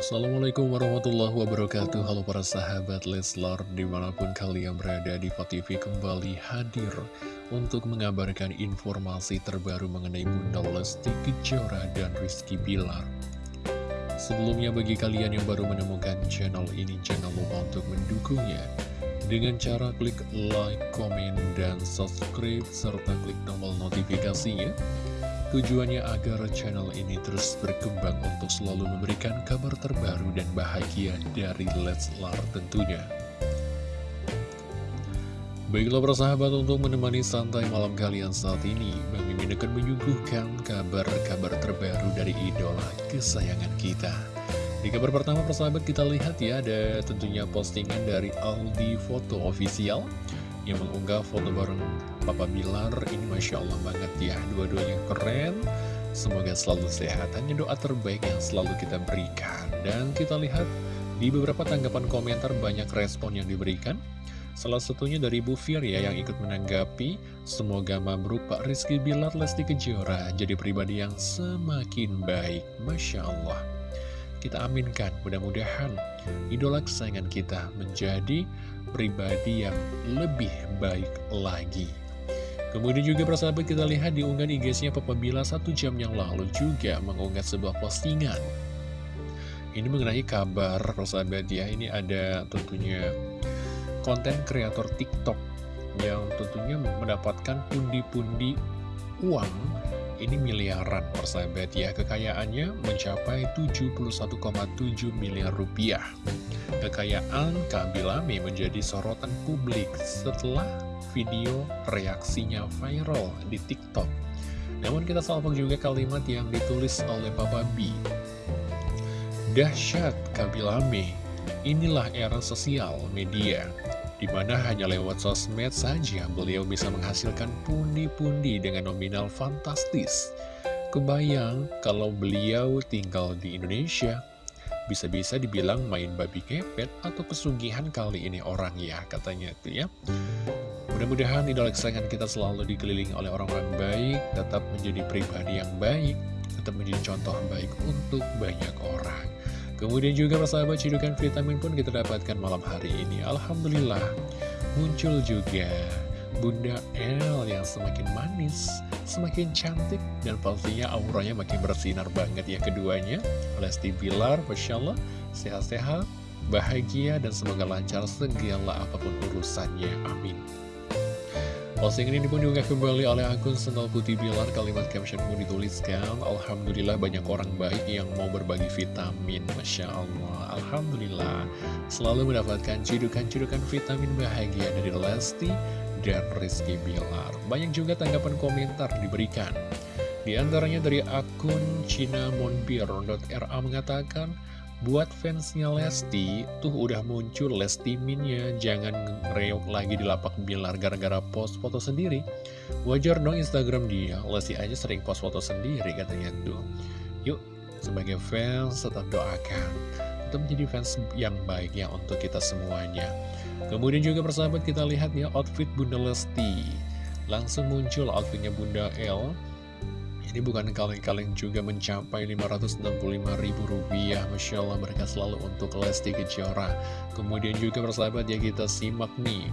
Assalamualaikum warahmatullahi wabarakatuh. Halo para sahabat Leslar Di mana pun kalian berada di TV kembali hadir Untuk mengabarkan informasi terbaru mengenai Bunda Lesti Kejora dan Rizky Bilar. Sebelumnya bagi kalian yang baru menemukan channel ini Jangan lupa untuk mendukungnya Dengan cara klik like, komen, dan subscribe Serta klik tombol notifikasinya Tujuannya agar channel ini terus berkembang untuk selalu memberikan kabar terbaru dan bahagia dari Leslar tentunya. Baiklah persahabat untuk menemani santai malam kalian saat ini, Bang Mimin akan menyuguhkan kabar-kabar terbaru dari idola kesayangan kita. Di kabar pertama persahabat kita lihat ya ada tentunya postingan dari Aldi Foto Official yang mengunggah foto bareng Papa Bilar. Ini Masya Allah banget ya. Dua-duanya keren. Semoga selalu sehat. Hanya doa terbaik yang selalu kita berikan. Dan kita lihat di beberapa tanggapan komentar banyak respon yang diberikan. Salah satunya dari Bu Fir ya yang ikut menanggapi semoga mabruk Pak Rizky Bilar Lesti Kejora jadi pribadi yang semakin baik. Masya Allah kita aminkan. Mudah-mudahan idola kesayangan kita menjadi pribadi yang lebih baik lagi. Kemudian juga persahabat kita lihat di unggahan IG-nya Papa Bila satu jam yang lalu juga mengunggah sebuah postingan. Ini mengenai kabar persahabat ya, ini ada tentunya konten kreator TikTok yang tentunya mendapatkan pundi-pundi uang ini miliaran persahabat ya kekayaannya mencapai 71,7 miliar rupiah kekayaan Kabilame menjadi sorotan publik setelah video reaksinya viral di TikTok. Namun kita salvok juga kalimat yang ditulis oleh Papa B. Dahsyat Kabilame, inilah era sosial media, di mana hanya lewat sosmed saja beliau bisa menghasilkan pundi-pundi dengan nominal fantastis. Kebayang kalau beliau tinggal di Indonesia, bisa-bisa dibilang main babi kepet atau pesugihan kali ini orang ya, katanya itu ya. Mudah-mudahan idola kesayangan kita selalu dikelilingi oleh orang-orang baik, tetap menjadi pribadi yang baik, tetap menjadi contoh baik untuk banyak. Kemudian juga persahabat cidukan vitamin pun kita dapatkan malam hari ini. Alhamdulillah, muncul juga Bunda El yang semakin manis, semakin cantik, dan pastinya auranya makin bersinar banget ya keduanya. Lesti Bilar, Masya Allah, sehat-sehat, bahagia, dan semoga lancar segala apa pun urusannya. Amin. Postingan ini pun juga kembali oleh akun Sendal Putih Bilar Kalimat caption pun dituliskan Alhamdulillah banyak orang baik yang mau berbagi vitamin. Masya Allah. Alhamdulillah. Selalu mendapatkan cidukan-cidukan vitamin bahagia dari Lesti dan Rizky Bilar. Banyak juga tanggapan komentar diberikan. Di antaranya dari akun cinamonbir.ra mengatakan Buat fansnya Lesti, tuh udah muncul Lesti Minnya, jangan ngereok lagi di lapak bilar gara-gara post foto sendiri. Wajar dong Instagram dia, Lesti aja sering post foto sendiri katanya tuh. Yuk, sebagai fans tetap doakan, tetap menjadi fans yang baik ya untuk kita semuanya. Kemudian juga persahabat kita lihat ya outfit Bunda Lesti. Langsung muncul outfitnya Bunda L ini bukan kaleng-kaleng juga mencapai Rp565.000 Masya Allah mereka selalu untuk Lesti Kejora. Kemudian juga persahabat ya kita simak nih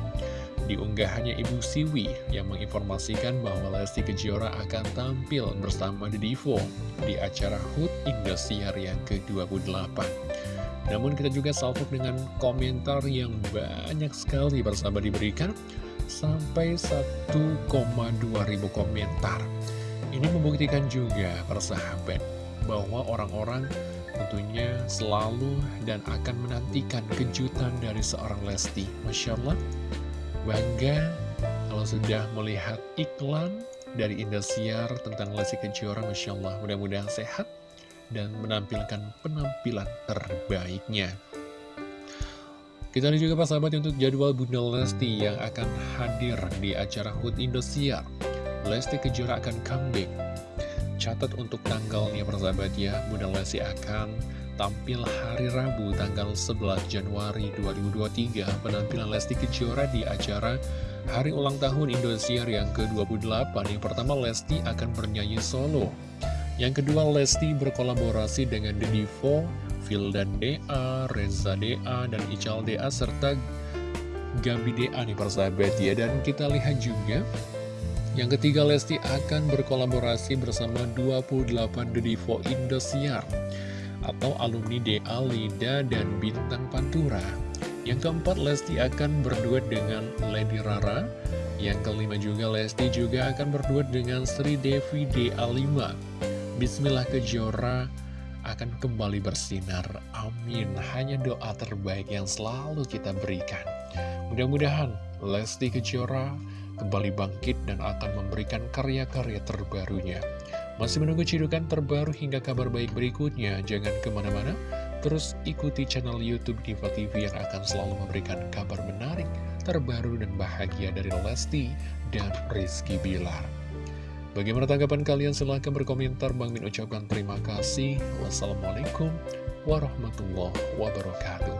Di unggahannya Ibu Siwi yang menginformasikan bahwa Lesti Kejora akan tampil bersama The Divo Di acara HUT Indosiar yang ke-28 Namun kita juga salvo dengan komentar yang banyak sekali bersama diberikan Sampai 1,2 ribu komentar ini membuktikan juga persahabat bahwa orang-orang tentunya selalu dan akan menantikan kejutan dari seorang Lesti. Masya Allah, bangga kalau sudah melihat iklan dari Indosiar tentang Lesti Kejora. Masya Allah, mudah-mudahan sehat dan menampilkan penampilan terbaiknya. Kita lihat juga Pak Sahabat untuk jadwal Bunda Lesti yang akan hadir di acara HUT Indosiar. Lesti Kejora akan comeback. Catat untuk tanggalnya persahabat ya, Bunda Lesti akan tampil hari Rabu tanggal 11 Januari 2023 penampilan Lesti Kejora di acara Hari Ulang Tahun Indosiar yang ke-28 Yang pertama Lesti akan bernyanyi solo Yang kedua Lesti berkolaborasi dengan The Divo Vildan DA, Reza DA, dan Ical DA, serta Gabi DA nih persahabat ya. Dan kita lihat juga yang ketiga, Lesti akan berkolaborasi bersama 28 Divo Indosiar atau alumni DA, Lida, dan Bintang Pantura. Yang keempat, Lesti akan berduet dengan Lady Rara. Yang kelima juga, Lesti juga akan berduet dengan Sri Devi DA5. Bismillah Kejora akan kembali bersinar. Amin. Hanya doa terbaik yang selalu kita berikan. Mudah-mudahan Lesti Kejora kembali bangkit dan akan memberikan karya-karya terbarunya. Masih menunggu cidukan terbaru hingga kabar baik berikutnya, jangan ke mana-mana, terus ikuti channel Youtube Diva TV yang akan selalu memberikan kabar menarik, terbaru dan bahagia dari Lesti dan Rizky Bilar. Bagaimana tanggapan kalian? Silahkan berkomentar. Bang Min ucapkan terima kasih. Wassalamualaikum warahmatullahi wabarakatuh.